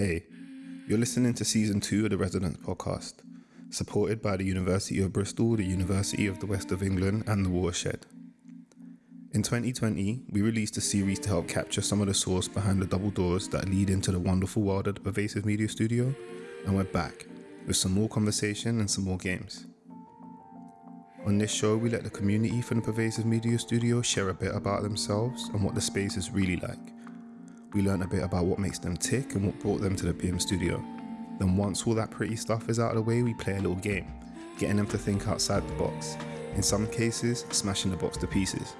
Hey, you're listening to season two of the Residents Podcast, supported by the University of Bristol, the University of the West of England, and the Watershed. In 2020, we released a series to help capture some of the source behind the double doors that lead into the wonderful world of the Pervasive Media Studio, and we're back with some more conversation and some more games. On this show, we let the community from the Pervasive Media Studio share a bit about themselves and what the space is really like. We learn a bit about what makes them tick and what brought them to the PM studio. Then, once all that pretty stuff is out of the way, we play a little game, getting them to think outside the box. In some cases, smashing the box to pieces.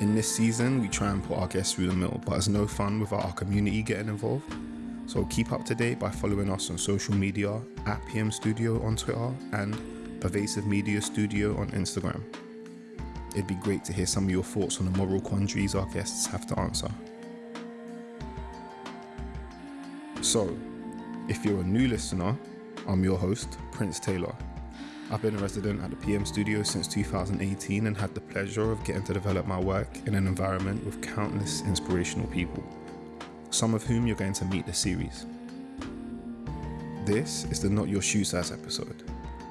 In this season, we try and put our guests through the mill, but it's no fun without our community getting involved. So keep up to date by following us on social media at PM Studio on Twitter and Pervasive Media Studio on Instagram. It'd be great to hear some of your thoughts on the moral quandaries our guests have to answer. So, if you're a new listener, I'm your host, Prince Taylor. I've been a resident at the PM studio since 2018 and had the pleasure of getting to develop my work in an environment with countless inspirational people, some of whom you're going to meet this series. This is the Not Your Shoe Size episode,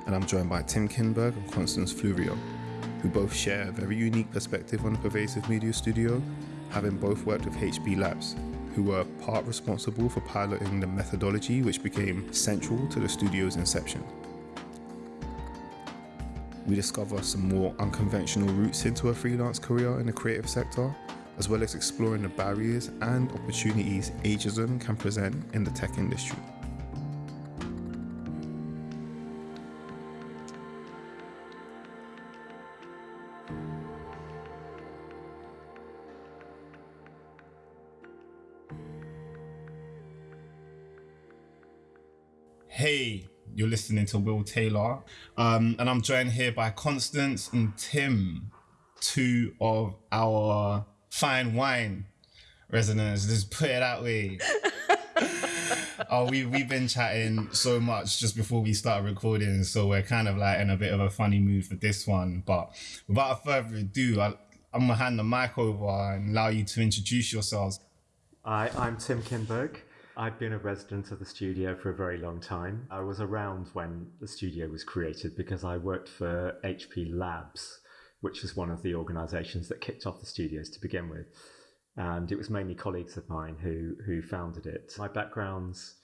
and I'm joined by Tim Kindberg and Constance Fleuriot, who both share a very unique perspective on the Pervasive Media Studio, having both worked with HP Labs, who were part responsible for piloting the methodology which became central to the studio's inception. We discover some more unconventional routes into a freelance career in the creative sector, as well as exploring the barriers and opportunities ageism can present in the tech industry. To Will Taylor, um, and I'm joined here by Constance and Tim, two of our fine wine residents. Just put it that way. oh, we we've been chatting so much just before we start recording, so we're kind of like in a bit of a funny mood for this one. But without further ado, I, I'm gonna hand the mic over and allow you to introduce yourselves. Hi, I'm Tim Kindberg. I've been a resident of the studio for a very long time. I was around when the studio was created because I worked for HP Labs, which was one of the organizations that kicked off the studios to begin with. And it was mainly colleagues of mine who, who founded it. My background's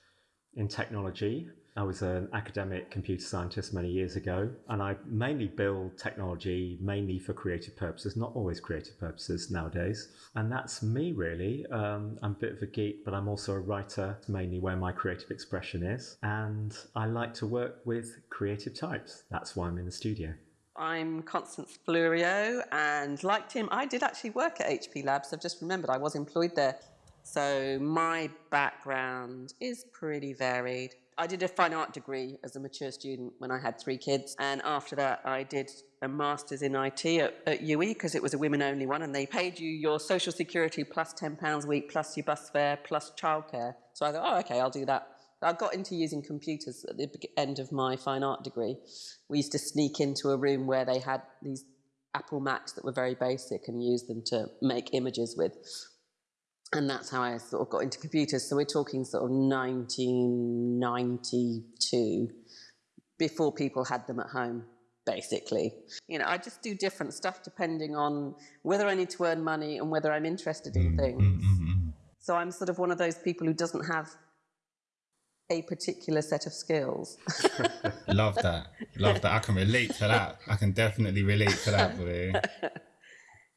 in technology. I was an academic computer scientist many years ago, and I mainly build technology mainly for creative purposes, not always creative purposes nowadays. And that's me, really. Um, I'm a bit of a geek, but I'm also a writer, mainly where my creative expression is. And I like to work with creative types. That's why I'm in the studio. I'm Constance Fleuriot, and like Tim, I did actually work at HP Labs. I've just remembered I was employed there. So my background is pretty varied. I did a fine art degree as a mature student when I had three kids. And after that, I did a master's in IT at, at UE because it was a women only one. And they paid you your social security plus £10 a week, plus your bus fare, plus childcare. So I thought, oh, okay, I'll do that. I got into using computers at the end of my fine art degree. We used to sneak into a room where they had these Apple Macs that were very basic and use them to make images with and that's how I sort of got into computers. So we're talking sort of 1992, before people had them at home, basically. You know, I just do different stuff depending on whether I need to earn money and whether I'm interested in mm, things. Mm-hmm. So I'm sort of one of those people who doesn't have a particular set of skills. Love that. Love that. I can relate to that. I can definitely relate to that.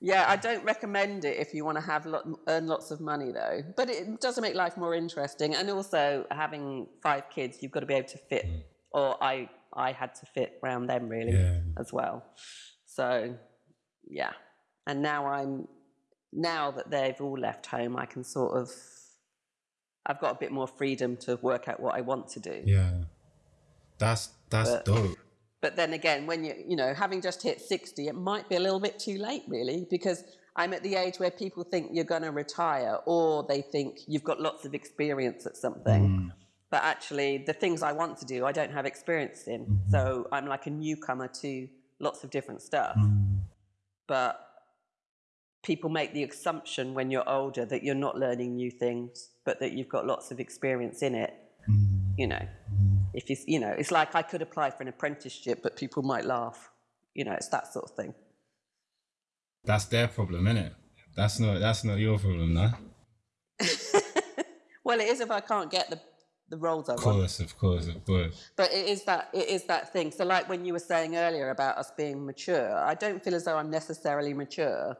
Yeah, I don't recommend it if you want to have lot, earn lots of money though. But it does make life more interesting, and also having five kids, you've got to be able to fit. Mm. Or I, I had to fit around them really yeah. as well. So, yeah, and now I'm now that they've all left home, I can sort of I've got a bit more freedom to work out what I want to do. Yeah, that's that's but, dope. But then again, when you, you know, having just hit 60, it might be a little bit too late, really, because I'm at the age where people think you're going to retire or they think you've got lots of experience at something. Mm. But actually, the things I want to do, I don't have experience in. Mm-hmm. So I'm like a newcomer to lots of different stuff. Mm. But people make the assumption when you're older that you're not learning new things, but that you've got lots of experience in it. Mm. You know, mm. If you, you know, it's like I could apply for an apprenticeship, but people might laugh. You know, it's that sort of thing. That's their problem, isn't it? That's not that's not your problem, no. well, it is if I can't get the the roles I want. Of course, of course, of course. But it is that it is that thing. So, like when you were saying earlier about us being mature, I don't feel as though I'm necessarily mature,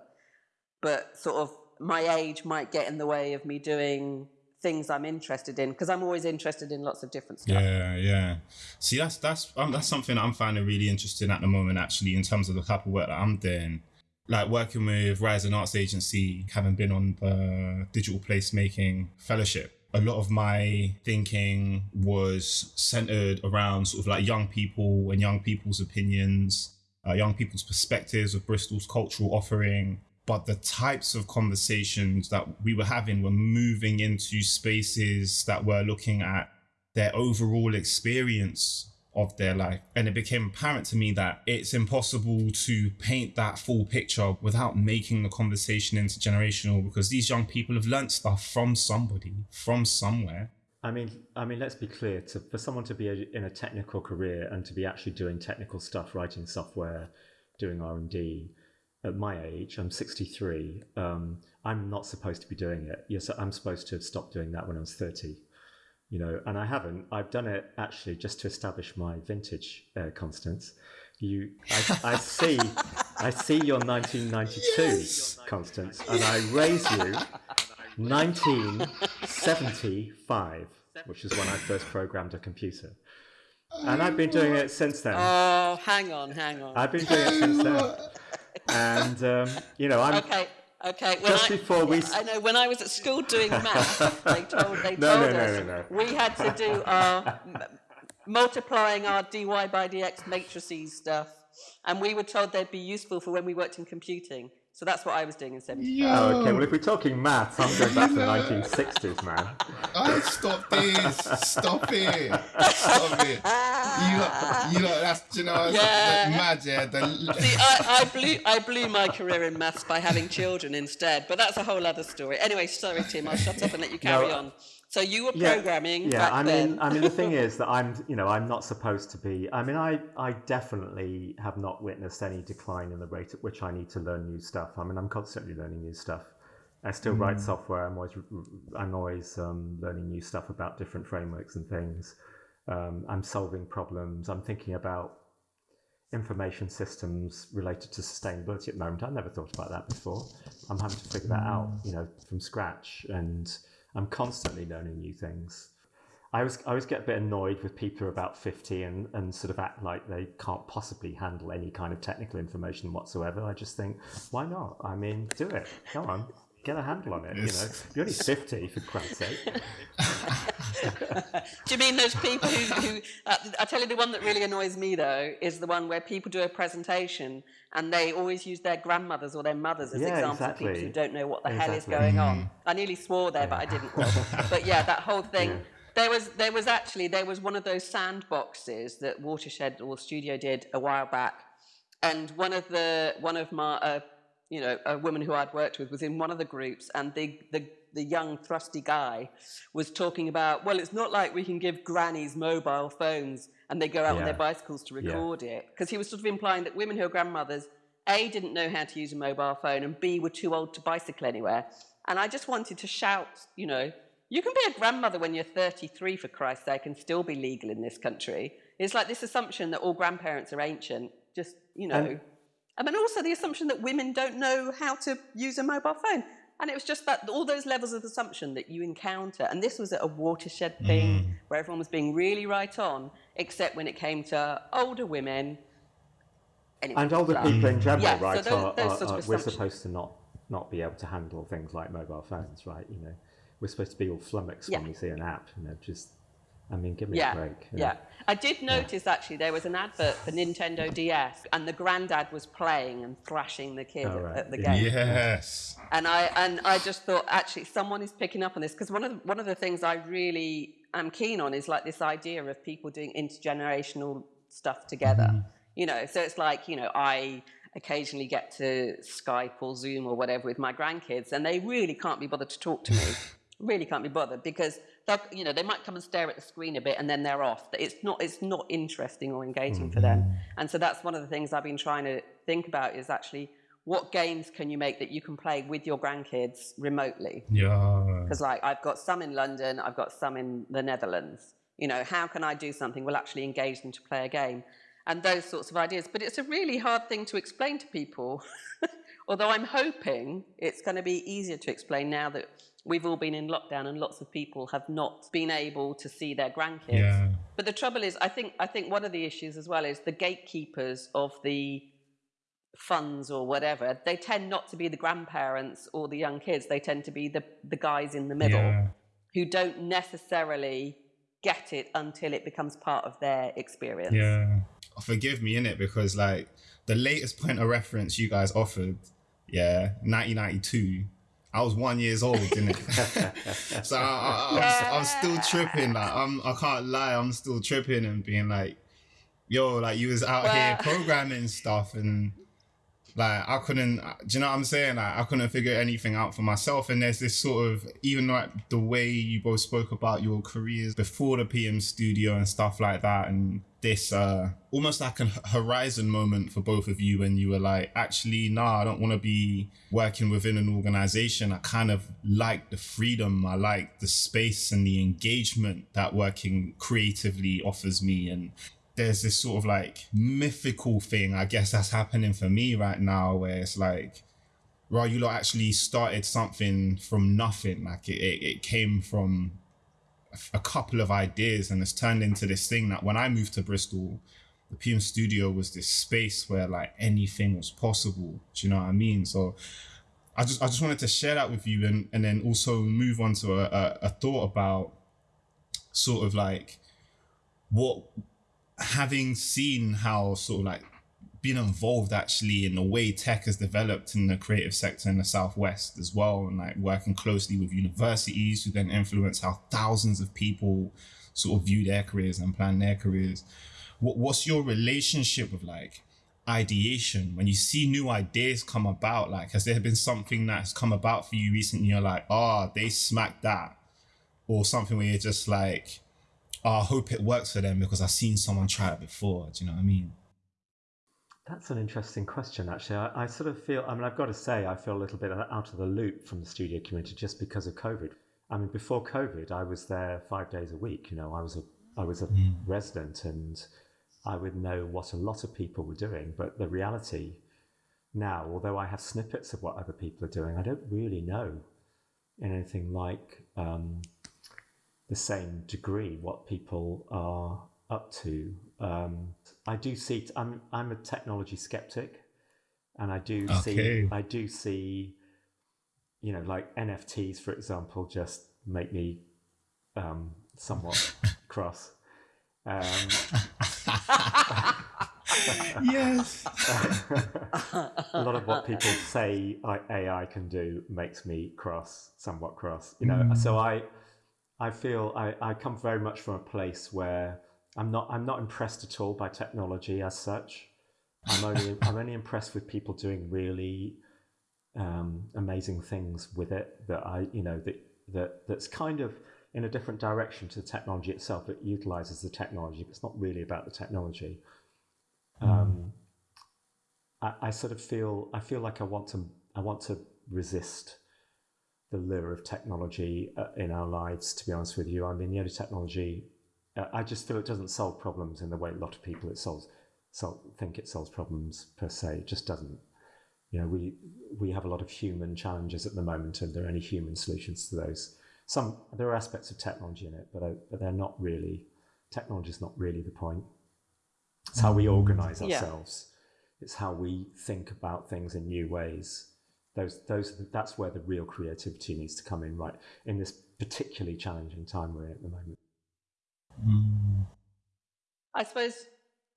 but sort of my age might get in the way of me doing things I'm interested in because I'm always interested in lots of different stuff. Yeah, yeah. See, that's that's um, that's something I'm finding really interesting at the moment. Actually, in terms of the type of work that I'm doing, like working with Rising Arts Agency, having been on the digital placemaking fellowship a lot of my thinking was centered around sort of like young people and young people's opinions, uh, young people's perspectives of Bristol's cultural offering. But the types of conversations that we were having were moving into spaces that were looking at their overall experience of their life. And it became apparent to me that it's impossible to paint that full picture without making the conversation intergenerational because these young people have learnt stuff from somebody, from somewhere. I mean, I mean, let's be clear. To, for someone to be a, in a technical career and to be actually doing technical stuff, writing software, doing R and D, at my age, I'm 63. Um, I'm not supposed to be doing it. Yes, I'm supposed to have stopped doing that when I was 30 you know, and I haven't. I've done it actually just to establish my vintage uh, Constance. You, I, I see, I see your 1992 yes. Constance, and I raise you 1975, which is when I first programmed a computer. And I've been doing it since then. Oh, hang on, hang on. I've been doing it since then. And, um, you know, I'm. Okay, Okay. When Just I, before we. I know when I was at school doing math, they told they no, told no, us no, we had to do our multiplying our dy by dx matrices stuff, and we were told they'd be useful for when we worked in computing. So that's what I was doing in 75. Oh, okay. Well, if we're talking maths, I'm going back to the 1960s, man. I stop this. Stop it. Stop it. You know, you know that's, you know, yeah. mad, yeah. The... See, I, I, blew, I blew my career in maths by having children instead, but that's a whole other story. Anyway, sorry, Tim. I'll shut up and let you carry no, on. So you were programming. Yeah, yeah I mean, then. I mean, the thing is that I'm, you know, I'm not supposed to be. I mean, I, I definitely have not witnessed any decline in the rate at which I need to learn new stuff. I mean, I'm constantly learning new stuff. I still mm. write software. I'm always, I'm always um, learning new stuff about different frameworks and things. Um, I'm solving problems. I'm thinking about information systems related to sustainability at the moment. I never thought about that before. I'm having to figure that out, you know, from scratch and I'm constantly learning new things. I always, I always get a bit annoyed with people about 50 and, and sort of act like they can't possibly handle any kind of technical information whatsoever. I just think, why not? I mean, do it. Come on get a handle on it. You know, you're only fifty for Christ's sake. do you mean those people who? who uh, I tell you, the one that really annoys me though is the one where people do a presentation and they always use their grandmothers or their mothers as yeah, examples exactly. of people who don't know what the exactly. hell is going on. Mm. I nearly swore there, but I didn't. but yeah, that whole thing. Yeah. There was, there was actually, there was one of those sandboxes that Watershed or Studio did a while back, and one of the, one of my, uh, you know, a woman who I'd worked with was in one of the groups, and the, the, the young, thrusty guy was talking about, well, it's not like we can give grannies mobile phones and they go out yeah. on their bicycles to record yeah. it. Because he was sort of implying that women who are grandmothers, A, didn't know how to use a mobile phone, and B, were too old to bicycle anywhere. And I just wanted to shout, you know, you can be a grandmother when you're 33, for Christ's sake, and still be legal in this country. It's like this assumption that all grandparents are ancient. Just, you know. And and also the assumption that women don't know how to use a mobile phone. And it was just that all those levels of assumption that you encounter. And this was a watershed thing mm. where everyone was being really right on, except when it came to older women. Anyway, and older people in general, yeah, right? So those, those are, are, we're supposed to not, not be able to handle things like mobile phones, right? You know, we're supposed to be all flummoxed yeah. when we see an app, you know, just I mean, give me yeah, a break. Yeah. yeah. I did notice yeah. actually there was an advert for Nintendo DS and the granddad was playing and thrashing the kid oh, right. at the game. Yes. And I and I just thought actually someone is picking up on this because one of the, one of the things I really am keen on is like this idea of people doing intergenerational stuff together. Mm. You know, so it's like, you know, I occasionally get to Skype or Zoom or whatever with my grandkids, and they really can't be bothered to talk to me. really can't be bothered because you know they might come and stare at the screen a bit and then they're off. It's not it's not interesting or engaging mm-hmm. for them. Mm-hmm. And so that's one of the things I've been trying to think about is actually what games can you make that you can play with your grandkids remotely? Yeah. Because like I've got some in London, I've got some in the Netherlands. You know, how can I do something will actually engage them to play a game? And those sorts of ideas. But it's a really hard thing to explain to people. Although I'm hoping it's going to be easier to explain now that we've all been in lockdown and lots of people have not been able to see their grandkids. Yeah. But the trouble is, I think I think one of the issues as well is the gatekeepers of the funds or whatever, they tend not to be the grandparents or the young kids. They tend to be the, the guys in the middle yeah. who don't necessarily get it until it becomes part of their experience. Yeah. Oh, forgive me in it because like the latest point of reference you guys offered, yeah, 1992. I was one years old, didn't it? so I, I, am still tripping. Like I'm, I can't lie, I'm still tripping and being like, "Yo, like you was out well, here programming stuff and like I couldn't, uh, do you know what I'm saying? Like I couldn't figure anything out for myself. And there's this sort of, even like the way you both spoke about your careers before the PM studio and stuff like that. And this uh almost like a horizon moment for both of you when you were like, actually, nah, I don't want to be working within an organization. I kind of like the freedom. I like the space and the engagement that working creatively offers me. And there's this sort of like mythical thing, I guess that's happening for me right now, where it's like, well, you lot actually started something from nothing. Like it, it, it came from a couple of ideas and it's turned into this thing that when I moved to Bristol, the PM studio was this space where like anything was possible. Do you know what I mean? So I just I just wanted to share that with you and, and then also move on to a, a, a thought about sort of like what having seen how sort of like been involved actually in the way tech has developed in the creative sector in the southwest as well and like working closely with universities who then influence how thousands of people sort of view their careers and plan their careers what, what's your relationship with like ideation when you see new ideas come about like has there been something that's come about for you recently you're like oh they smacked that or something where you're just like oh, I hope it works for them because I've seen someone try it before. Do you know what I mean? That's an interesting question, actually. I, I, sort of feel, I mean, I've got to say, I feel a little bit out of the loop from the studio community just because of COVID. I mean, before COVID, I was there five days a week. You know, I was a, I was a mm. resident and I would know what a lot of people were doing. But the reality now, although I have snippets of what other people are doing, I don't really know in anything like um, the same degree what people are up to. Um, I do see. I'm I'm a technology skeptic, and I do okay. see. I do see. You know, like NFTs, for example, just make me um, somewhat cross. Um, yes. a lot of what people say AI can do makes me cross, somewhat cross. You know, mm. so I I feel I, I come very much from a place where I'm not I'm not impressed at all by technology as such. I'm only I'm only impressed with people doing really um, amazing things with it that I you know that that that's kind of in a different direction to the technology itself. It utilizes the technology, but it's not really about the technology. Mm. Um, I, I sort of feel I feel like I want to I want to resist the lure of technology uh, in our lives, to be honest with you. I mean, the only technology, I just feel it doesn't solve problems in the way a lot of people it solves, so think it solves problems per se. It just doesn't. You know, we, we have a lot of human challenges at the moment and there are only human solutions to those. Some, there are aspects of technology in it, but, uh, but they're not really, technology is not really the point. It's how we organize ourselves. Yeah. It's how we think about things in new ways those those that's where the real creativity needs to come in right in this particularly challenging time we're in at the moment. I suppose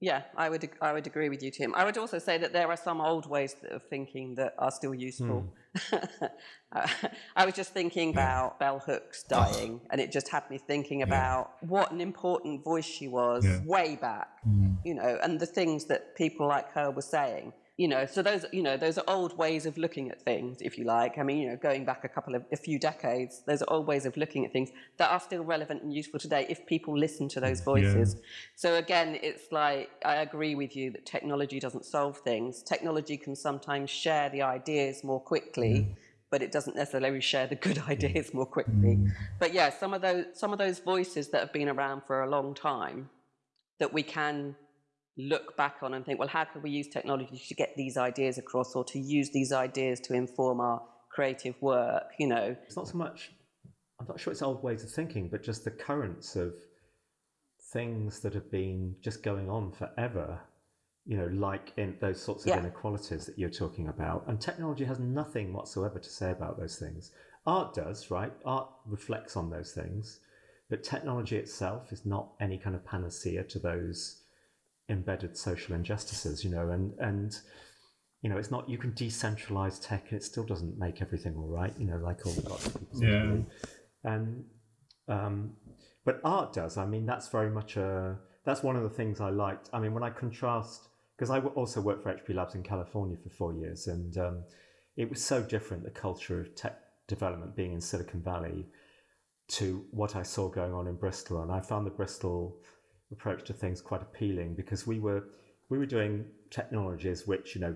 yeah i would i would agree with you tim i would also say that there are some old ways of thinking that are still useful mm. i was just thinking about bell hooks dying and it just had me thinking about yeah. what an important voice she was yeah. way back mm. you know and the things that people like her were saying you know, so those, you know, those are old ways of looking at things, if you like. I mean, you know, going back a couple of, a few decades, those are old ways of looking at things that are still relevant and useful today if people listen to those voices. Yeah. So again, it's like, I agree with you that technology doesn't solve things. Technology can sometimes share the ideas more quickly, mm. but it doesn't necessarily share the good ideas more quickly. Mm. But yeah, some of those, some of those voices that have been around for a long time that we can look back on and think, well, how can we use technology to get these ideas across or to use these ideas to inform our creative work, you know? It's not so much, I'm not sure it's old ways of thinking, but just the currents of things that have been just going on forever, you know, like in those sorts of yeah. inequalities that you're talking about. And technology has nothing whatsoever to say about those things. Art does, right? Art reflects on those things, but technology itself is not any kind of panacea to those embedded social injustices, you know, and and you know, it's not you can decentralize tech and it still doesn't make everything all right, you know, like all lots of people yeah. And um, but art does. I mean, that's very much a that's one of the things I liked. I mean, when I contrast because I also worked for HP Labs in California for four years, and um, it was so different the culture of tech development being in Silicon Valley to what I saw going on in Bristol, and I found the Bristol approach to things quite appealing because we were we were doing technologies which you know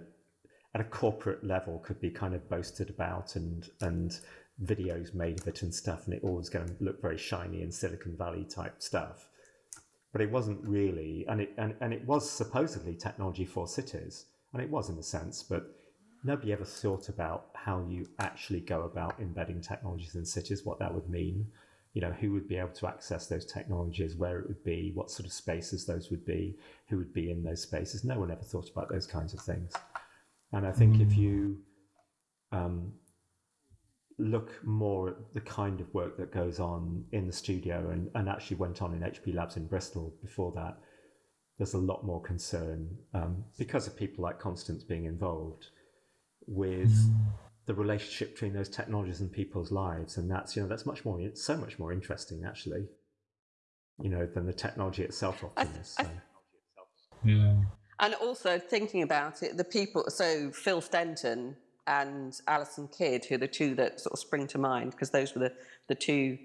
at a corporate level could be kind of boasted about and and videos made of it and stuff and it all was going to look very shiny and silicon valley type stuff. But it wasn't really and it and, and it was supposedly technology for cities and it was in a sense but nobody ever thought about how you actually go about embedding technologies in cities what that would mean you know, who would be able to access those technologies, where it would be, what sort of spaces those would be, who would be in those spaces. No one ever thought about those kinds of things. And I think mm. if you um, look more at the kind of work that goes on in the studio and, and actually went on in HP Labs in Bristol before that, there's a lot more concern um, because of people like Constance being involved with mm the relationship between those technologies and people's lives and that's you know that's much more it's so much more interesting actually you know than the technology itself often is so. yeah and also thinking about it the people so phil stenton and alison kidd who are the two that sort of spring to mind because those were the the two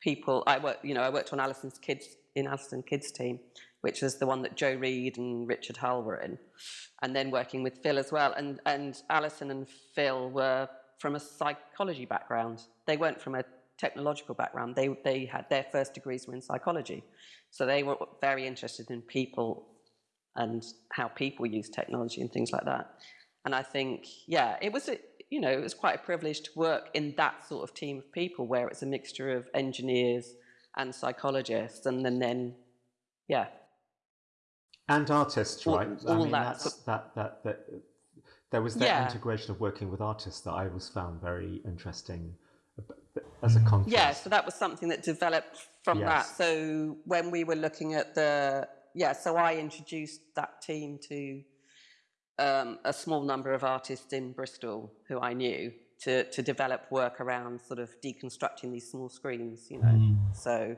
people i worked you know i worked on alison's kids in alison kidd's team which was the one that jo reid and richard hull were in and then working with Phil as well. And, and Alison and Phil were from a psychology background. They weren't from a technological background. They, they had their first degrees were in psychology. So they were very interested in people and how people use technology and things like that. And I think, yeah, it was, a, you know, it was quite a privilege to work in that sort of team of people where it's a mixture of engineers and psychologists and then, then yeah, and artists, all, right? All I mean, that. that's that, that that there was that yeah. integration of working with artists that I always found very interesting as a contrast. Yeah, so that was something that developed from yes. that. So when we were looking at the yeah, so I introduced that team to um, a small number of artists in Bristol who I knew to to develop work around sort of deconstructing these small screens, you know. Mm. So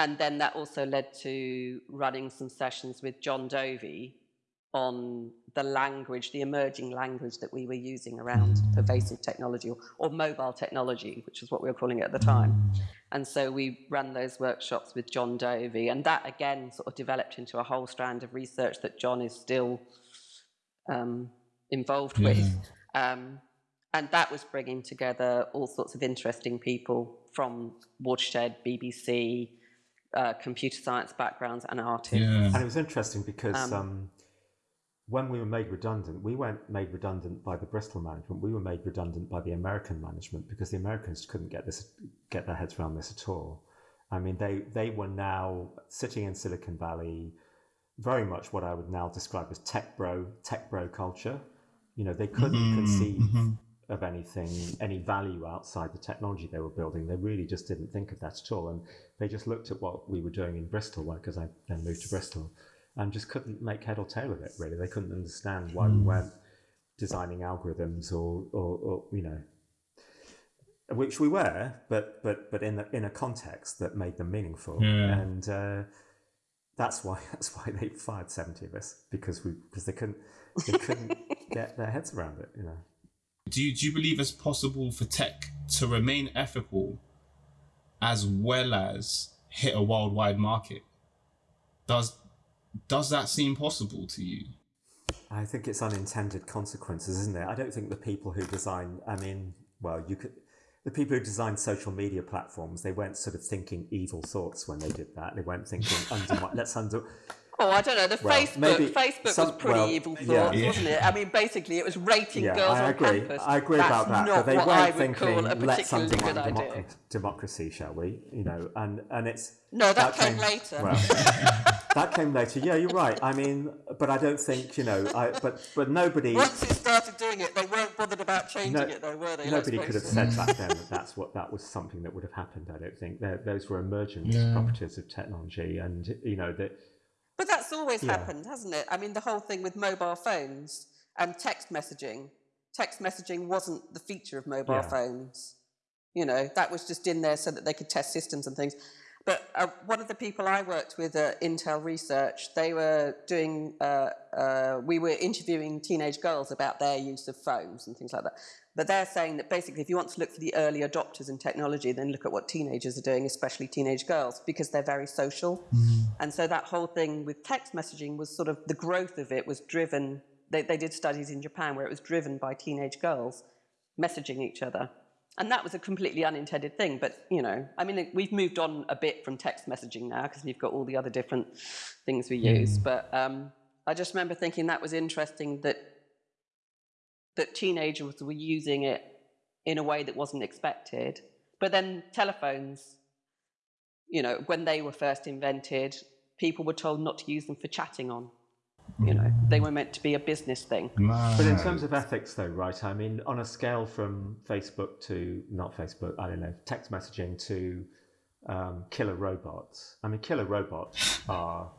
and then that also led to running some sessions with Jon Dovey on the language, the emerging language that we were using around pervasive technology or, or, mobile technology, which is what we were calling it at the time. And so we ran those workshops with Jon Dovey, and that again sort of developed into a whole strand of research that Jon is still um, involved yeah. with. Um, and that was bringing together all sorts of interesting people from Watershed, BBC, uh, computer science backgrounds and artists. Yeah. And it was interesting because um, um, when we were made redundant, we weren't made redundant by the Bristol management. We were made redundant by the American management because the Americans couldn't get this, get their heads around this at all. I mean, they they were now sitting in Silicon Valley, very much what I would now describe as tech bro tech bro culture. You know, they couldn't mm-hmm, conceive mm-hmm of anything, any value outside the technology they were building. They really just didn't think of that at all. And they just looked at what we were doing in Bristol, because I then moved to Bristol, and just couldn't make head or tail of it, really. They couldn't understand why mm. we hmm. weren't designing algorithms or, or, or, you know, which we were, but but but in a, in a context that made them meaningful. Yeah. And uh, that's why that's why they fired seventy of us because we because they couldn't they couldn't get their heads around it. You know. Do you, do you believe it's possible for tech to remain ethical as well as hit a worldwide market? Does does that seem possible to you? I think it's unintended consequences, isn't it? I don't think the people who design, I mean, well, you could, the people who designed social media platforms, they weren't sort of thinking evil thoughts when they did that. They weren't thinking, let's under, Oh, I don't know. The Well, Facebook, maybe Facebook some- was pretty well, evil thoughts, yeah. Yeah. wasn't it? I mean, basically, it was rating yeah, girls I on agree. campus. I agree That's about that. not but they what weren't I would thinking, call a let's particularly undermine good idea. democracy, democracy, shall we? You know, and, and it's, No, that, came, later. Well, that came later. Yeah, you're right. I mean, but I don't think you know. I but but nobody Once it started doing it, they weren't bothered about changing No- it, though, were they? Nobody could have said back then that that's what that was something that would have happened. I don't think They're, those were emergent Yeah. properties of technology, and you know that But that's always Yeah. happened, hasn't it? I mean, the whole thing with mobile phones and text messaging. Text messaging wasn't the feature of mobile Yeah. phones. You know, that was just in there so that they could test systems and things. But uh, one of the people I worked with at Intel Research, they were doing, uh, uh, we were interviewing teenage girls about their use of phones and things like that. But they're saying that basically, if you want to look for the early adopters in technology, then look at what teenagers are doing, especially teenage girls, because they're very social. And so that whole thing with text messaging was sort of the growth of it was driven. They, they did studies in Japan where it was driven by teenage girls messaging each other. And that was a completely unintended thing. But, you know, I mean, we've moved on a bit from text messaging now because we've got all the other different things we use. But um, I just remember thinking that was interesting that that teenagers were using it in a way that wasn't expected. But then telephones, you know, when they were first invented, people were told not to use them for chatting on. You know, they were meant to be a business thing. But in terms of ethics, though, right? I mean, on a scale from Facebook to not Facebook, I don't know, text messaging to um, killer robots. I mean, killer robots are,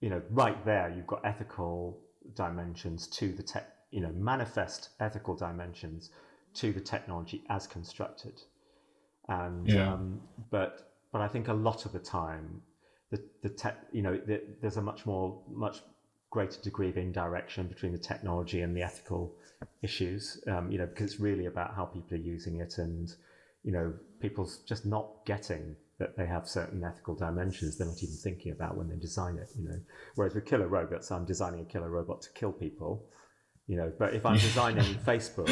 you know, right there. You've got ethical dimensions to the tech, you know, manifest ethical dimensions to the technology as constructed. And Yeah. um, but but I think a lot of the time, the the tech, you know, the, there's a much more much greater degree of indirection between the technology and the ethical issues. Um, you know, because it's really about how people are using it, and you know, people's just not getting that they have certain ethical dimensions they're not even thinking about when they design it. You know, whereas with killer robots, I'm designing a killer robot to kill people. You know, but if I'm designing Facebook,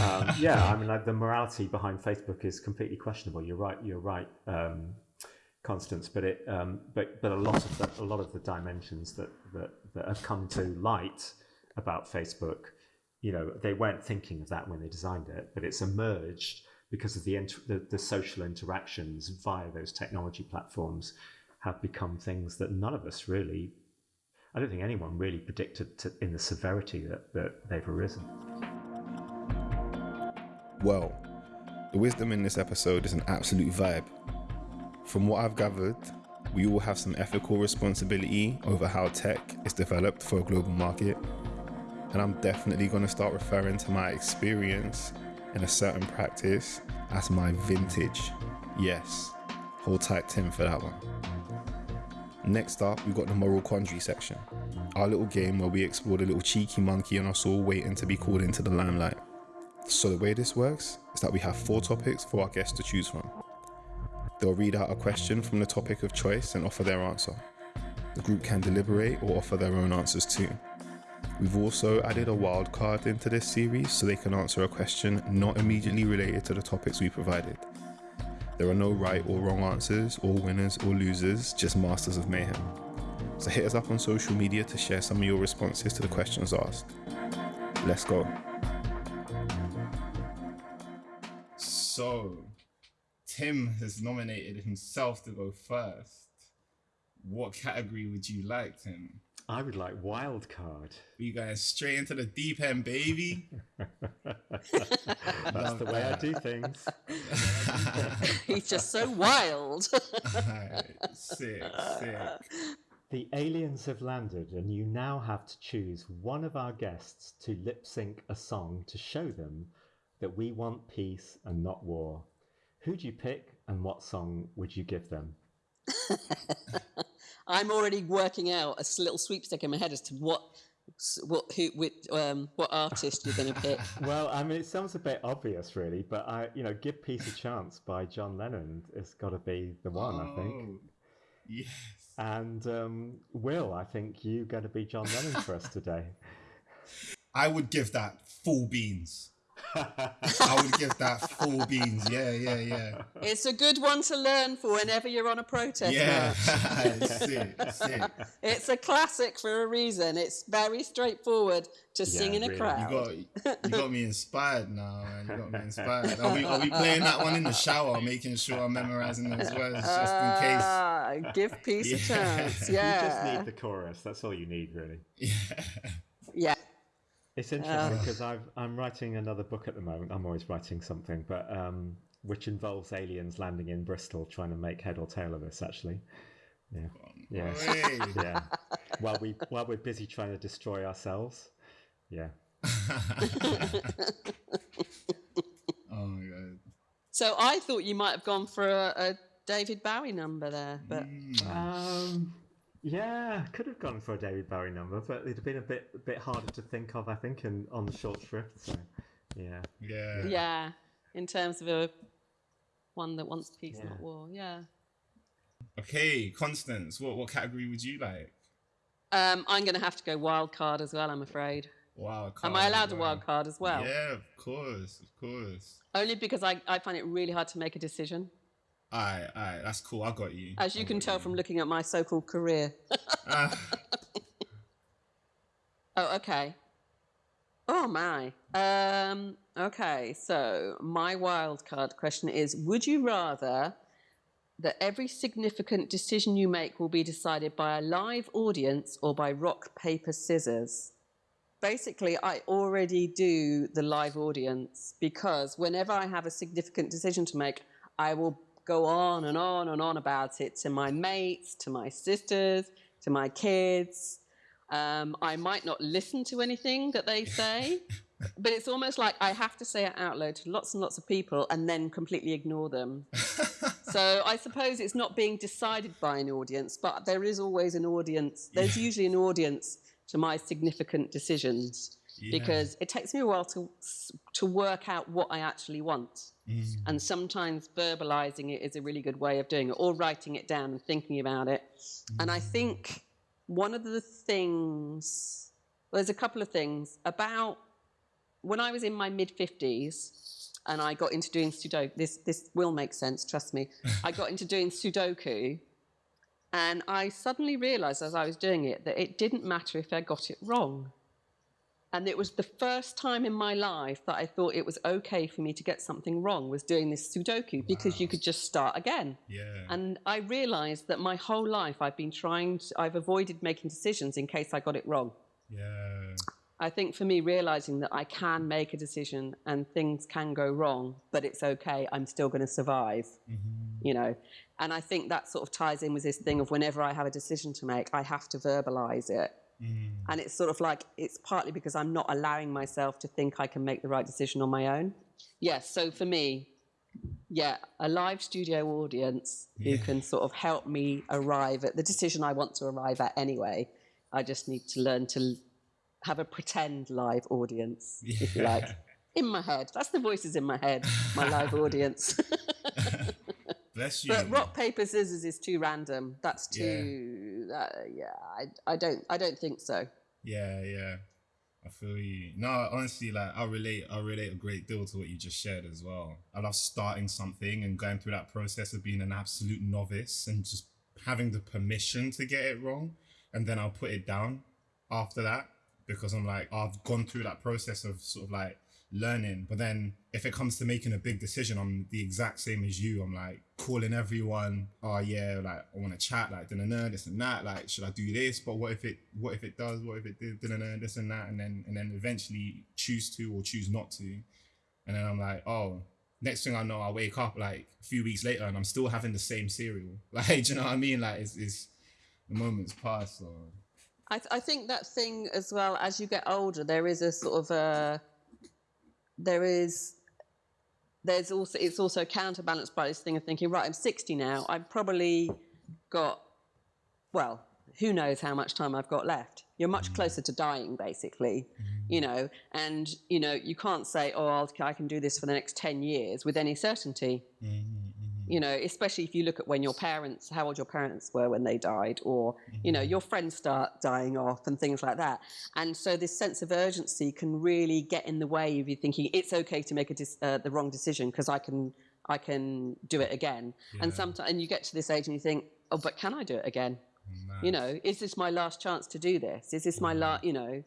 um, yeah, I mean, like, the morality behind Facebook is completely questionable. You're right. You're right, um, Constance. But it, um, but but a lot of the, a lot of the dimensions that, that that have come to light about Facebook, you know, they weren't thinking of that when they designed it, but it's emerged because of the the, the social interactions via those technology platforms have become things that none of us really. I don't think anyone really predicted to, in the severity that, that they've arisen. Well, the wisdom in this episode is an absolute vibe. From what I've gathered, we all have some ethical responsibility over how tech is developed for a global market. And I'm definitely going to start referring to my experience in a certain practice as my vintage. Yes, hold tight, Tim, for that one. Next up, we've got the moral quandary section, our little game where we explore the little cheeky monkey on us all waiting to be called into the limelight. So, the way this works is that we have four topics for our guests to choose from. They'll read out a question from the topic of choice and offer their answer. The group can deliberate or offer their own answers too. We've also added a wild card into this series so they can answer a question not immediately related to the topics we provided. There are no right or wrong answers, or winners or losers, just masters of mayhem. So hit us up on social media to share some of your responses to the questions asked. Let's go. So, Tim has nominated himself to go first. What category would you like, Tim? I would like wild card. You guys straight into the deep end, baby. That's the way I do things. He's just so wild. Alright, sick, sick. The aliens have landed, and you now have to choose one of our guests to lip sync a song to show them that we want peace and not war. Who'd you pick, and what song would you give them? I'm already working out a little sweepstake in my head as to what what who which, um, what artist you're going to pick. Well, I mean, it sounds a bit obvious, really, but I, you know, "Give Peace a Chance" by John Lennon has got to be the one, I think. Oh, Yes. And um, Will, I think you got to be John Lennon for us today. I would give that full beans. I would give that full beans. Yeah, yeah, yeah. It's a good one to learn for whenever you're on a protest Yeah. march. sick, sick. It's a classic for a reason. It's very straightforward to sing in a really. You crowd. You got you got me inspired now, man. You got me inspired. Are we, are we playing that one in the shower, making sure I'm memorizing those words just in case? Ah, give peace a chance. Yeah. You just need the chorus. That's all you need, really. Yeah. yeah. It's interesting because I've I'm writing another book at the moment. I'm always writing something, but um, which involves aliens landing in Bristol, trying to make head or tail of this. Actually, yeah, yeah, Hey. yeah. while we while we're busy trying to destroy ourselves, yeah. Oh my god. So I thought you might have gone for a, a David Bowie number there, but Mm. Um, yeah, could have gone for a David Bowie number, but it'd have been a bit a bit harder to think of, I think, and on the short shrift. So, yeah. Yeah. yeah, in terms of a one that wants peace, Yeah. not war. Yeah. Okay, Constance, what what category would you like? Um, I'm going to have to go wild card as well. I'm afraid. Wild card. Am I as allowed a wild card as well? Yeah, of course, of course. Only because I, I find it really hard to make a decision, Alright, alright, that's cool. I got you. as you I can tell from looking at my so-called career. Ah, Oh, okay. Oh my. Um, okay, so my wild card question is: Would you rather that every significant decision you make will be decided by a live audience or by rock paper scissors? Basically, I already do the live audience because whenever I have a significant decision to make, I will go on and on and on about it to my mates, to my sisters, to my kids. Um, I might not listen to anything that they say, but it's almost like I have to say it out loud to lots and lots of people and then completely ignore them. so I suppose it's not being decided by an audience, but there is always an audience. There's usually an audience to my significant decisions Yeah. because it takes me a while to to work out what I actually want. Mm. And sometimes verbalizing it is a really good way of doing it, or writing it down and thinking about it. And I think one of the things, well, there's a couple of things about when I was in my mid 50s and I got into doing Sudoku, this, this will make sense, trust me. I got into doing Sudoku, and I suddenly realized as I was doing it that it didn't matter if I got it wrong. And it was the first time in my life that I thought it was okay for me to get something wrong was doing this Sudoku because you could just start again. Yeah. And I realized that my whole life I've been trying, to, I've avoided making decisions in case I got it wrong. yeah. I think for me, realizing that I can make a decision and things can go wrong, but it's okay, I'm still going to survive, mm-hmm. you know. And I think that sort of ties in with this thing of whenever I have a decision to make, I have to verbalize it. Mm. And it's sort of like, it's partly because I'm not allowing myself to think I can make the right decision on my own. Yes, so for me, yeah, a live studio audience who can sort of help me arrive at the decision I want to arrive at anyway. I just need to learn to have a pretend live audience, if you like, in my head. That's the voices in my head, my live audience. Bless you. but rock paper scissors is too random. That's too. Uh, yeah, I, I don't. I don't think so. Yeah, yeah. I feel you. No, honestly, like I relate. I relate a great deal to what you just shared as well. I love starting something and going through that process of being an absolute novice and just having the permission to get it wrong, and then I'll put it down after that because I'm like I've gone through that process of sort of like learning. But then if it comes to making a big decision, I'm the exact same as you. I'm like calling everyone. Oh yeah, like I want to chat. Like da this and that. Like should I do this? But what if it? What if it does? What if it did? Da this and that. And then and then eventually choose to or choose not to. And then I'm like, oh. Next thing I know, I wake up like a few weeks later and I'm still having the same cereal. Like, do you know what I mean? Like, it's, it's the moment's passed. I, th- I think that thing as well. As you get older, there is a sort of a. There is. There's also it's also counterbalanced by this thing of thinking, right, I'm 60 now. I've probably got well, who knows how much time I've got left? You're much Mm. closer to dying, basically, you know, and, you know, you can't say, oh, I'll, I can do this for the next 10 years with any certainty. You know, especially if you look at when your parents, how old your parents were when they died, or, you know, mm-hmm. your friends start dying off and things like that. And so this sense of urgency can really get in the way of you thinking it's okay to make a dis- uh, the wrong decision because I can, I can do it again. And sometimes, and you get to this age and you think, oh, but can I do it again? Mm, you know, is this my last chance to do this? Is this my last, mm-hmm. you know?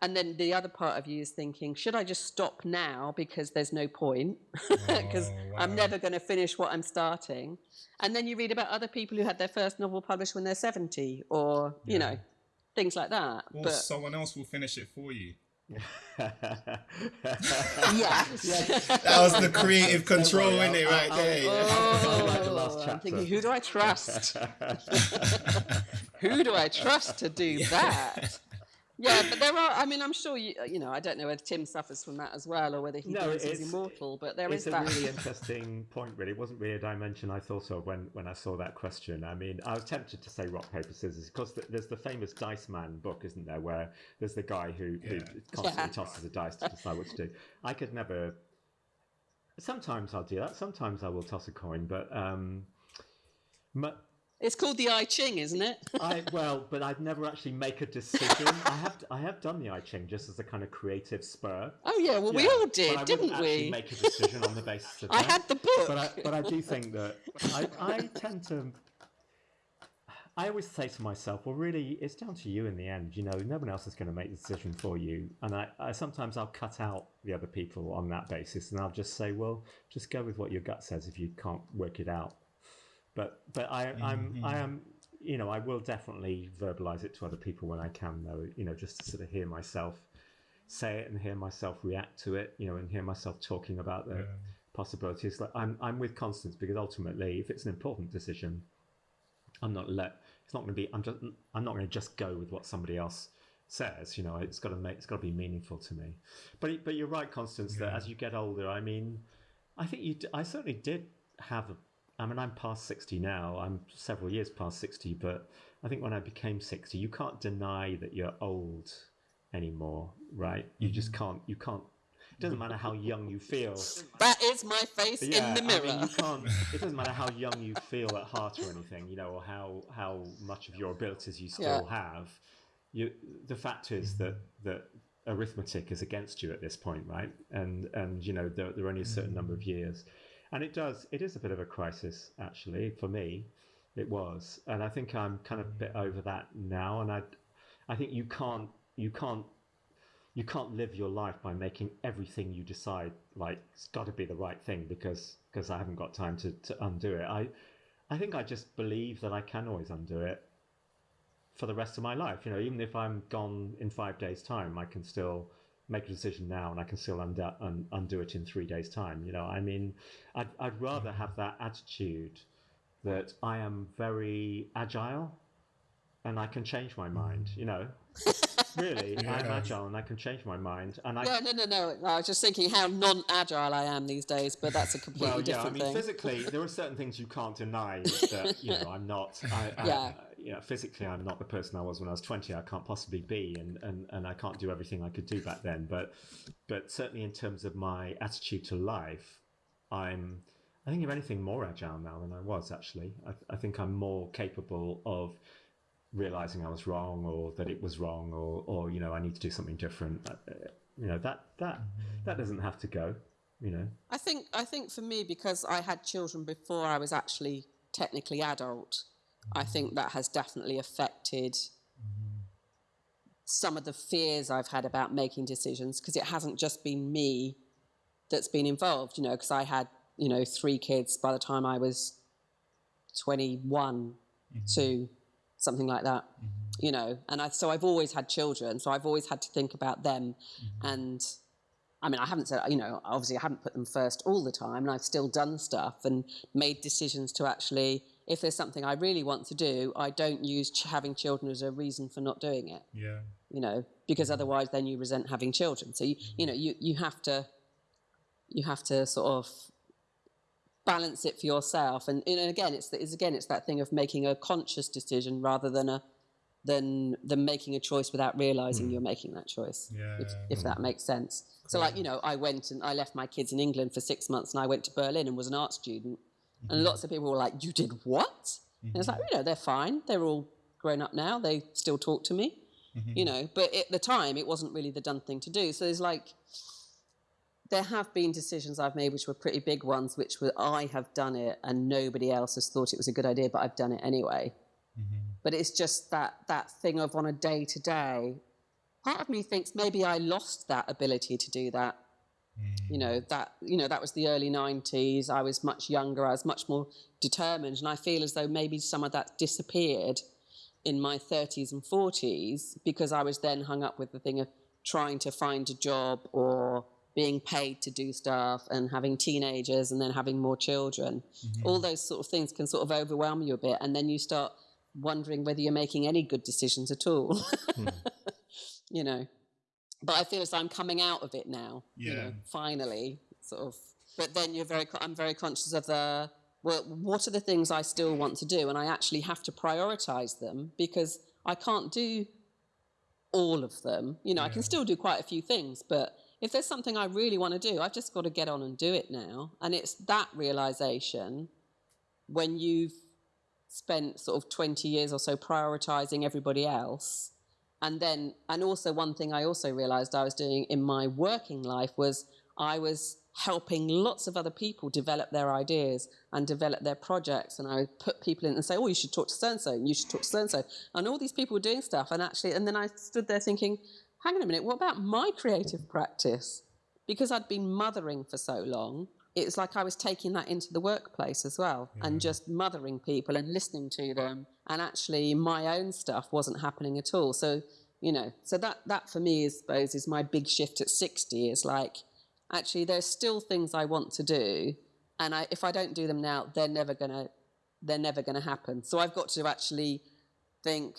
And then the other part of you is thinking, should I just stop now because there's no point? Because oh, I'm never going to finish what I'm starting. And then you read about other people who had their first novel published when they're 70 or, you know, things like that. Or but someone else will finish it for you. yeah. That was the creative control in it right there. I'll write the last Oh, I'm thinking, who do I trust? who do I trust to do that? Yeah, but there are. I mean, I'm sure you. You know, I don't know whether Tim suffers from that as well, or whether he No, thinks he's immortal. But there it's a really interesting point. Really, it wasn't really a dimension I thought of when when I saw that question. I mean, I was tempted to say rock paper scissors because th- there's the famous Dice Man book, isn't there, where there's the guy who, who constantly Yeah. tosses a dice to decide what to do. I could never. Sometimes I'll do that. Sometimes I will toss a coin, but um, mu- It's called the I Ching, isn't it? I well, but I'd never actually make a decision. I have I have done the I Ching just as a kind of creative spur. Oh yeah, well we all did, I didn't we? Make a decision on the basis of I that. had the book. But I, but I do think that I, I tend to. I always say to myself, well, really, it's down to you in the end. You know, no one else is going to make the decision for you. And I, I sometimes I'll cut out the other people on that basis, and I'll just say, well, just go with what your gut says if you can't work it out. But but I I'm I mm-hmm. am you know I will definitely verbalize it to other people when I can though you know just to sort of hear myself say it and hear myself react to it you know and hear myself talking about the possibilities. Like I'm I'm with Constance because ultimately if it's an important decision I'm not let it's not going to be I'm just I'm not going to just go with what somebody else says you know it's got to make it's got to be meaningful to me. But but you're right Constance that as you get older I mean I think you d- I certainly did have a I mean I'm past 60 now I'm several years past 60 but I think when I became 60 you can't deny that you're old anymore right you mm-hmm. just can't you can't it doesn't matter how young you feel That is my face yeah, in the mirror. I mean, you can't. It doesn't matter how young you feel at heart or anything, you know, or how how much of your abilities you still have. You, the fact is mm-hmm. that that arithmetic is against you at this point, right? And and you know there, there are only a certain number of mm-hmm. years, and it does. It is a bit of a crisis, actually, for me. It was, and I think I'm kind of a bit over that now. And I, I think you can't you can't you can't live your life by making everything you decide like it's got to be the right thing because because I haven't got time to, to undo it. I I think I just believe that I can always undo it for the rest of my life. You know, even if I'm gone in five days' time, I can still make a decision now and I can still undo, un, undo it in three days' time. You know, I mean, I'd, I'd rather have that attitude that I am very agile and I can change my mind, you know. really, I'm agile and I can change my mind. And I no, no, no, no. I was just thinking how non-agile I am these days, but that's a completely well, yeah, I different mean, thing. physically, there are certain things you can't deny that you know I'm not. I, I, Yeah. You know, physically, I'm not the person I was when I was 20. I can't possibly be, and, and, and I can't do everything I could do back then. But but certainly in terms of my attitude to life, I'm. I think if anything more agile now than I was actually. I, I think I'm more capable of realizing I was wrong or that it was wrong or, or you know I need to do something different. Uh, you know that that that doesn't have to go. You know. I think I think for me because I had children before I was actually technically adult, I think that has definitely affected some of the fears I've had about making decisions because it hasn't just been me that's been involved, you know, because I had, you know, three kids by the time I was 21 mm-hmm. to something like that, mm-hmm. you know, and I, so I've always had children, so I've always had to think about them. Mm-hmm. And I mean, I haven't said, you know, obviously I haven't put them first all the time, and I've still done stuff and made decisions to actually, if there's something I really want to do, I don't use ch- having children as a reason for not doing it, Yeah. you know, because mm-hmm. otherwise then you resent having children. So, you, you know, you, you have to, you have to sort of balance it for yourself. And, and again, it's, it's again, it's that thing of making a conscious decision rather than a than than making a choice without realizing mm. you're making that choice. If, Yeah. if that makes sense. So, like you know, I went and I left my kids in England for six months, and I went to Berlin and was an art student. And lots of people were like, "You did what?" And it's like, mm-hmm. you know, they're fine. They're all grown up now. They still talk to me, mm-hmm. you know. But at the time, it wasn't really the done thing to do. So there's like, there have been decisions I've made which were pretty big ones, which were I have done it and nobody else has thought it was a good idea, but I've done it anyway. Mm-hmm. But it's just that that thing of on a day to day. Part of me thinks maybe I lost that ability to do that. Mm. You know that you know that was the early '90s. I was much younger. I was much more determined, and I feel as though maybe some of that disappeared in my 30s and 40s because I was then hung up with the thing of trying to find a job or being paid to do stuff and having teenagers and then having more children. Mm-hmm. All those sort of things can sort of overwhelm you a bit, and then you start wondering whether you're making any good decisions at all. Hmm. you know, but I feel as though I'm coming out of it now. You know, finally, sort of. But then you're very. I'm very conscious of the. Well, what are the things I still want to do, and I actually have to prioritize them because I can't do all of them. You know, I can still do quite a few things, but if there's something I really want to do, I've just got to get on and do it now. And it's that realization when you've spent sort of 20 years or so prioritizing everybody else. And then, and also one thing I also realized I was doing in my working life was I was helping lots of other people develop their ideas and develop their projects. And I would put people in and say, oh, you should talk to so-and-so, and you should talk to so-and-so. And all these people were doing stuff. And actually, and then I stood there thinking, hang on a minute, what about my creative practice? Because I'd been mothering for so long, it was like I was taking that into the workplace as well and mm. just mothering people and listening to them. And actually, my own stuff wasn't happening at all. So, you know, so that, that for me, I suppose, is my big shift at 60 is like, actually, there's still things I want to do. And I, if I don't do them now, they're never going to, they're never going to happen. So I've got to actually think,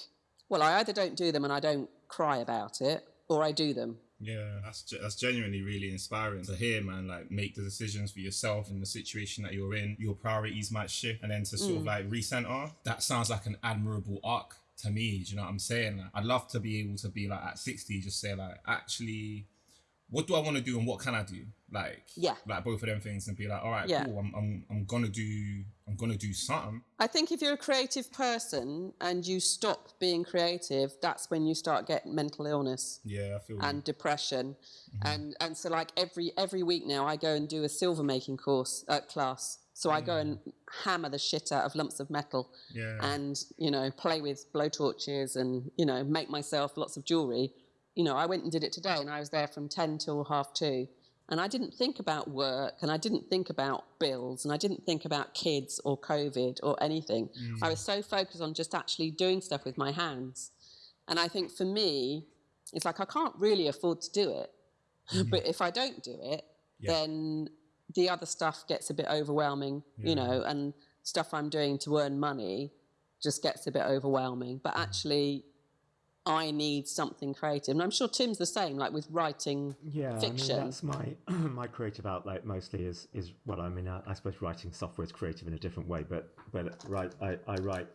well, I either don't do them and I don't cry about it, or I do them. Yeah, that's that's genuinely really inspiring to hear, man. Like, make the decisions for yourself in the situation that you're in. Your priorities might shift, and then to sort of mm. like recenter. That sounds like an admirable arc to me. Do you know what I'm saying? Like, I'd love to be able to be like at 60, just say like, actually, what do I want to do and what can I do? Like, Yeah. like both of them things, and be like, all right, Yeah. cool. I'm, I'm I'm gonna do I'm gonna do something. I think if you're a creative person and you stop being creative, that's when you start getting mental illness Yeah, I feel. you. and depression. And and so like every every week now I go and do a silver making course uh, class. So I go and hammer the shit out of lumps of metal yeah. and you know play with blowtorches and you know make myself lots of jewelry. You know, I went and did it today and I was there from 10 till half 2 and I didn't think about work and I didn't think about bills and I didn't think about kids or covid or anything. I mm. was so focused on just actually doing stuff with my hands. And I think for me it's like I can't really afford to do it. Mm-hmm. but if I don't do it, Yeah. then the other stuff gets a bit overwhelming, you know, and stuff I'm doing to earn money just gets a bit overwhelming. But mm. actually, I need something creative. And I'm sure Tim's the same, like with writing Yeah, fiction. I mean, that's my my creative outlet mostly is is well, I mean, I, I suppose writing software is creative in a different way, but but right, I, I write.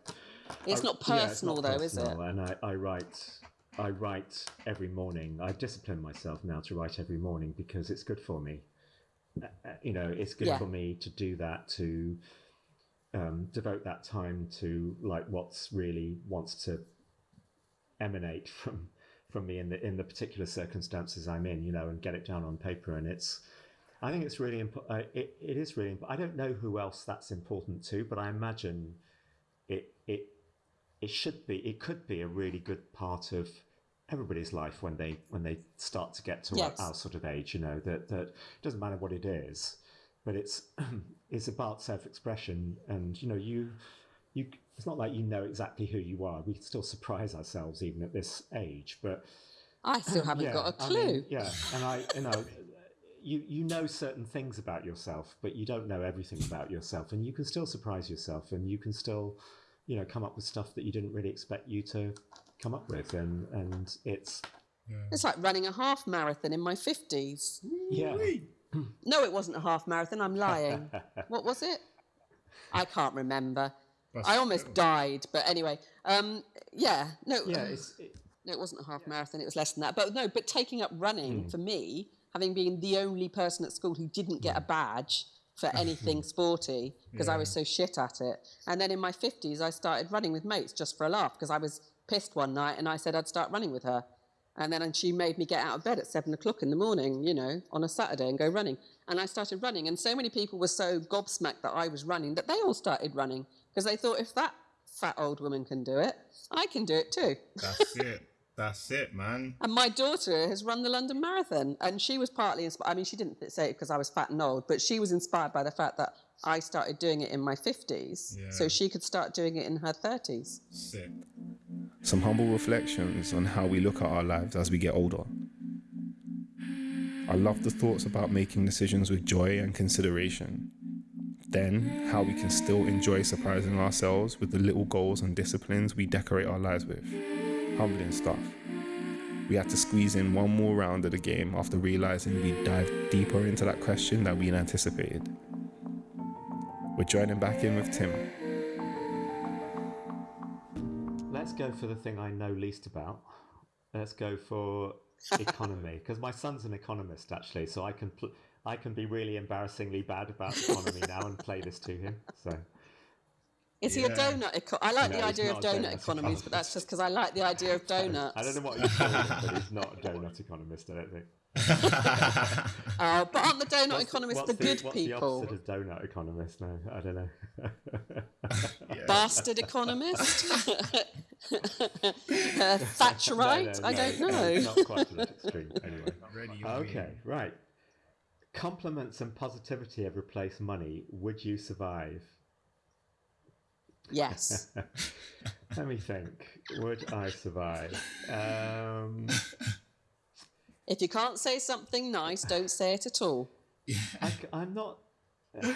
it's I- not yeah, it's personal, not though, is it? And I, I write. I write every morning. I've disciplined myself now to write every morning because it's good for me. Uh, uh, You know, it's good Yeah. for me to do that to um, devote that time to like what's really wants to emanate from from me in the in the particular circumstances I'm in, you know, and get it down on paper. And it's, I think it's really important. Uh, it, it is really. Imp- I don't know who else that's important to, but I imagine it it it should be. It could be a really good part of everybody's life when they when they start to get to Yes. our, our sort of age. You know that that it doesn't matter what it is, but it's it's about self expression, and you know you you it's not like you know exactly who you are. We still surprise ourselves even at this age, but I still um, haven't got a clue. mean, yeah, and I you know you you know certain things about yourself, but you don't know everything about yourself, and you can still surprise yourself, and you can still you know come up with stuff that you didn't really expect you to come up with, and and it's It's like running a half marathon in my 50s. yeah. no, it wasn't a half marathon. I'm lying. what was it? I can't remember. That's I almost true. died, but anyway, um, yeah, no, yeah, it's, it, no, it wasn't a half marathon. It was less than that. But no, but taking up running for me, having been the only person at school who didn't get a Hmm. badge for anything sporty because I was so shit at it. And then in my fifties, I started running with mates just for a laugh because I was pissed one night and I said I'd start running with her. And then and she made me get out of bed at seven o'clock in the morning, you know, on a Saturday and go running. And I started running. And so many people were so gobsmacked that I was running that they all started running because they thought if that fat old woman can do it, I can do it too. That's it. That's it, man. And my daughter has run the London Marathon, and she was partly inspired. I mean, she didn't say it because I was fat and old, but she was inspired by the fact that I started doing it in my 50s, Yeah. so she could start doing it in her 30s. Sick. Some humble reflections on how we look at our lives as we get older. I love the thoughts about making decisions with joy and consideration. Then, how we can still enjoy surprising ourselves with the little goals and disciplines we decorate our lives with. Humbling stuff. We had to squeeze in one more round of the game after realizing we dived deeper into that question than we'd anticipated. We're joining back in with Tim. let's go for the thing I know least about. Let's go for economy because my son's an economist actually, so I can pl- I can be really embarrassingly bad about economy now and play this to him. So Is he a donut? Eco- I like No, the idea of donut donut economies, but that's just because I like the idea of donuts. I don't know what you call him, but he's not a donut economist. I don't think. Uh, but aren't the donut What's economists what's the good what's people? The opposite of donut economist? No, I don't know. Bastard economist? uh, Thatcherite? No, no, I don't no, know. not quite to that extreme. Anyway. Ready, Okay, right. Compliments and positivity have replaced money. Would you survive? yes. Let me think. Would I survive? Um, If you can't say something nice, don't say it at all. I, am not. oh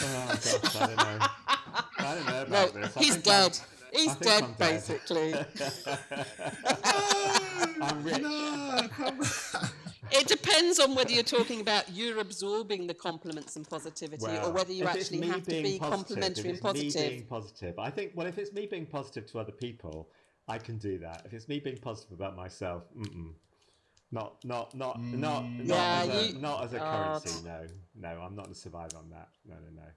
gosh, I don't know. I don't know No, about this. I he's think I'm- dead. He's dead, I'm dead. basically. I'm rich. No, come on. It depends on whether you're talking about you're absorbing the compliments and positivity or whether you if actually have to being be positive, complimentary if and it's Me positive. being positive. I think. Well, if it's me being positive to other people, I can do that. If it's me being positive about myself, mm-mm. not not not not not, Yeah, as, a, you- not as a currency. No, no, I'm not going to survive on that. No, no, no.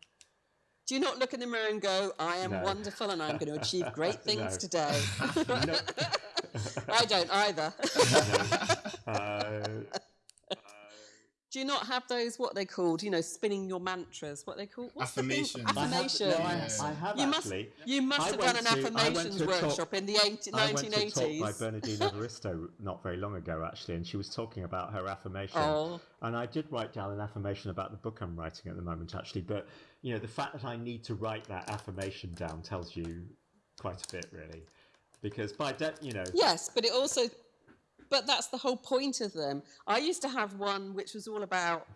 Do you not look in the mirror and go, I am No. wonderful and I'm going to achieve great things today? no. I don't either. Uh, Do you not have those, what they called, you know, spinning your mantras? What they call? What's the thing? Affirmations. I have, Affirmations. no, I, Yeah. I have You must, you must I have done an to- affirmations to talk- workshop in the 80, I went to talk 1980s. by Bernardine Evaristo not very long ago, actually, and she was talking about her affirmation. Oh. And I did write down an affirmation about the book I'm writing at the moment, actually. But you know, the fact that I need to write that affirmation down tells you quite a bit, really, because by de- you know, Yes, but it also, but that's the whole point of them. I used to have one which was all about,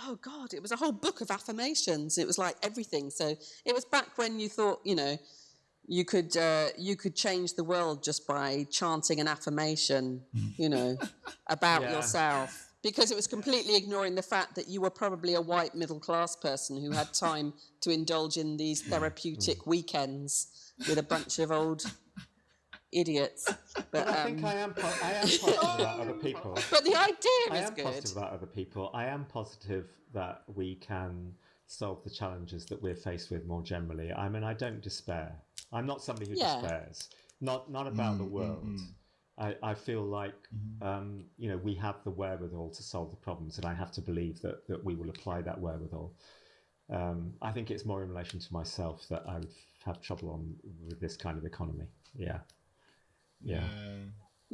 oh God, it was a whole book of affirmations. It was like everything. So it was back when you thought, you know, you could uh, you could change the world just by chanting an affirmation, you know, about Yeah. yourself. Because it was completely ignoring the fact that you were probably a white middle class person who had time to indulge in these therapeutic weekends with a bunch of old idiots. But, But I think um, I am. Po- I am positive about other people. but the idea I is am positive about other people. I am positive that we can solve the challenges that we're faced with more generally. I mean, I don't despair. I'm not somebody who Yeah. despairs. Not not about the world. I, I feel like um, you know we have the wherewithal to solve the problems, and I have to believe that that we will apply that wherewithal. Um, I think it's more in relation to myself that I would have trouble on with this kind of economy. Yeah, yeah.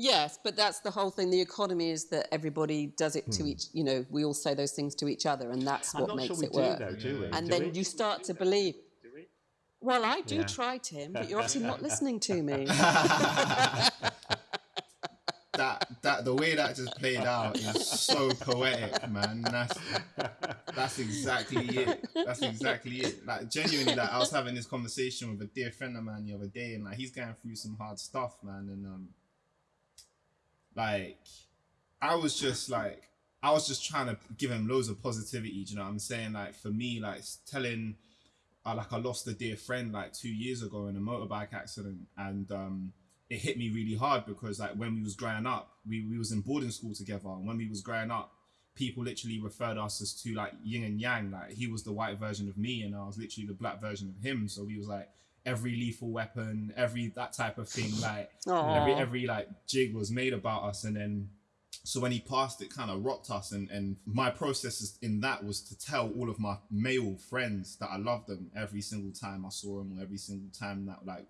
Yes, but that's the whole thing. The economy is that everybody does it to each. You know, we all say those things to each other, and that's Hmm. I'm what not makes sure we it do work. though, do we? and Do then we? you start to believe. Well, I do Yeah. try, Tim, but you're obviously not listening to me. that that the way that just played out is so poetic, man. That's that's exactly it. That's exactly it. Like genuinely, like I was having this conversation with a dear friend of mine the other day, and like he's going through some hard stuff, man. And um, like I was just like I was just trying to give him loads of positivity. You know what I'm saying? Like for me, like telling, uh, like I lost a dear friend like two years ago in a motorbike accident, and um, it hit me really hard because like when we was growing up, we we was in boarding school together, and when we was growing up, people literally referred us as to like yin and yang. Like he was the white version of me, and I was literally the black version of him. So we was like every lethal weapon, every that type of thing. Like every every like jig was made about us, and then so when he passed, it kind of rocked us. And and my process in that was to tell all of my male friends that I loved them every single time I saw them, or every single time that like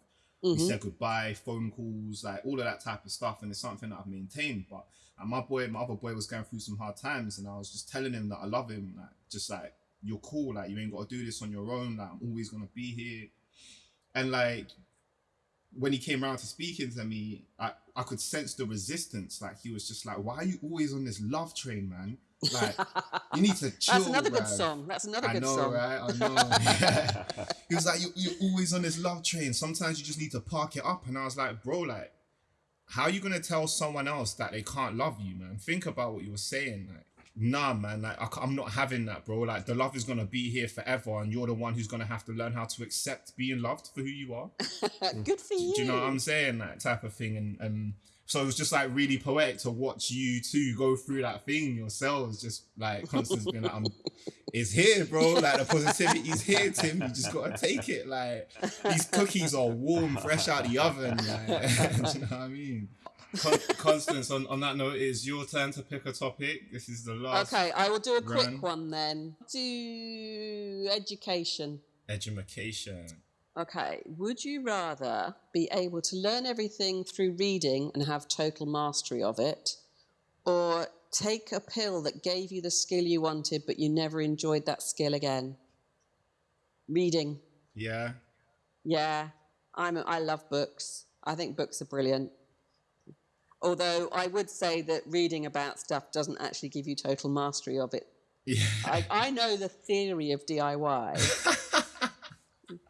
we Mhm. said goodbye, phone calls, like all of that type of stuff. And it's something that I've maintained. But and my boy, my other boy was going through some hard times, and I was just telling him that I love him, like just like you're cool, like you ain't got to do this on your own. Like I'm always gonna be here. And like when he came around to speaking to me, I, I could sense the resistance. Like he was just like, "Why are you always on this love train, man? Like you need to chill." That's another good song. That's another I good know, song. right? I know. he was like, you, "You're always on this love train. Sometimes you just need to park it up." And I was like, "Bro, like, how are you gonna tell someone else that they can't love you, man? Think about what you were saying. Like, nah, man. Like, I, am not having that, bro. Like, the love is gonna be here forever, and you're the one who's gonna have to learn how to accept being loved for who you are." good for you. Do you know what I'm saying? That type of thing. And, and so it was just like really poetic to watch you two go through that thing yourselves. Just like Constance being like, I'm, it's here, bro. Like the positivity's here, Tim. You just gotta take it. Like these cookies are warm, fresh out of the oven. Like, do you know what I mean? Con- Constance, on, on that note, it is your turn to pick a topic. This is the last Okay, I will do a quick one then. Do education. education. Okay, would you rather be able to learn everything through reading and have total mastery of it, or take a pill that gave you the skill you wanted but you never enjoyed that skill again? Reading. Yeah. Yeah, I'm. I love books. I think books are brilliant. Although I would say that reading about stuff doesn't actually give you total mastery of it. Yeah. I, I know the theory of DIY.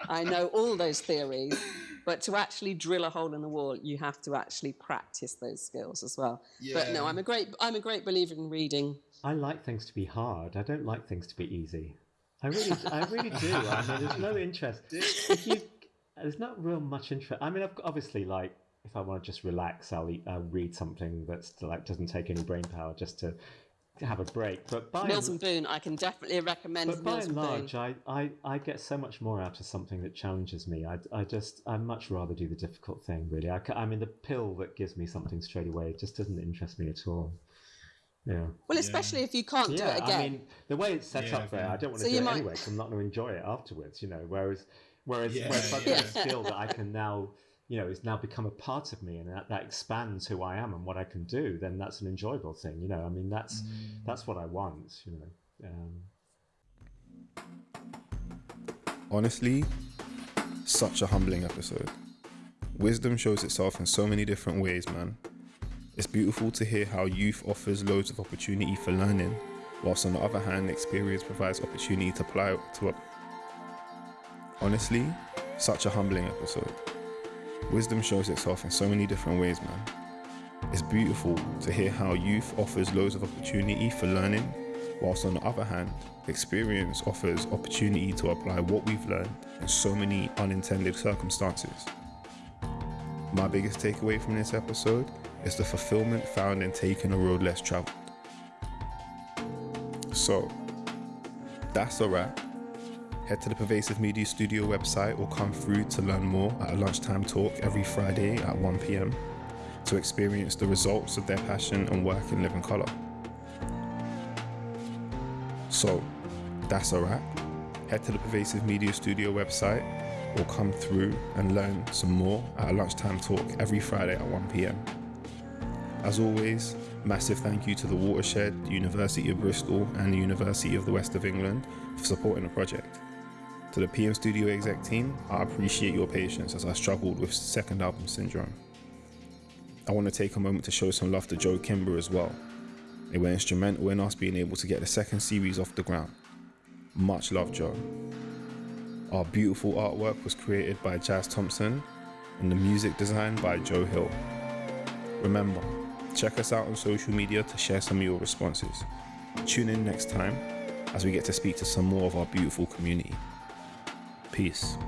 I know all those theories, but to actually drill a hole in the wall, you have to actually practice those skills as well. But no, I'm a great. I'm a great believer in reading. I like things to be hard. I don't like things to be easy. I really, I really do. I mean, there's no interest. If you, there's not real much interest. I mean, I've obviously, like, if I want to just relax, I'll, eat, I'll read something that's like doesn't take any brain power just to, to have a break. But by Mills and, and Boon. I can definitely recommend but by Mills and and Boon. large, I, I, I get so much more out of something that challenges me. I, I just, I much rather do the difficult thing. Really, I, I mean, the pill that gives me something straight away just doesn't interest me at all. Yeah. Well, especially if you can't do it again. I mean, the way it's set Yeah, up there. I don't want to you do it might- anyway because I'm not going to enjoy it afterwards, you know. Whereas, whereas, Yeah, whereas if I've got a skill that I can now, you know, it's now become a part of me and that, that expands who I am and what I can do, then that's an enjoyable thing, you know. I mean, that's that's what I want, you know. Um, Honestly, such a humbling episode. Wisdom shows itself in so many different ways, man. It's beautiful to hear how youth offers loads of opportunity for learning, whilst on the other hand, experience provides opportunity to apply to. Honestly, such a humbling episode. Wisdom shows itself in so many different ways, man. It's beautiful to hear how youth offers loads of opportunity for learning, whilst on the other hand, experience offers opportunity to apply what we've learned in so many unintended circumstances. My biggest takeaway from this episode is the fulfillment found in taking a road less traveled. So, that's a wrap. Head to the Pervasive Media Studio website or come through to learn more at a lunchtime talk every Friday at 1 pm to experience the results of their passion and work in living colour. So, that's a wrap. Head to the Pervasive Media Studio website or come through and learn some more at a lunchtime talk every Friday at 1 pm. As always, massive thank you to the Watershed, University of Bristol, and the University of the West of England for supporting the project. To the PM Studio exec team, I appreciate your patience as I struggled with second album syndrome. I want to take a moment to show some love to Joe Kimber as well. They were instrumental in us being able to get the second series off the ground. Much love, Joe. Our beautiful artwork was created by Jazz Thompson and the music designed by Joe Hill. Remember, Check us out on social media to share some of your responses. Tune in next time as we get to speak to some more of our beautiful community. Peace.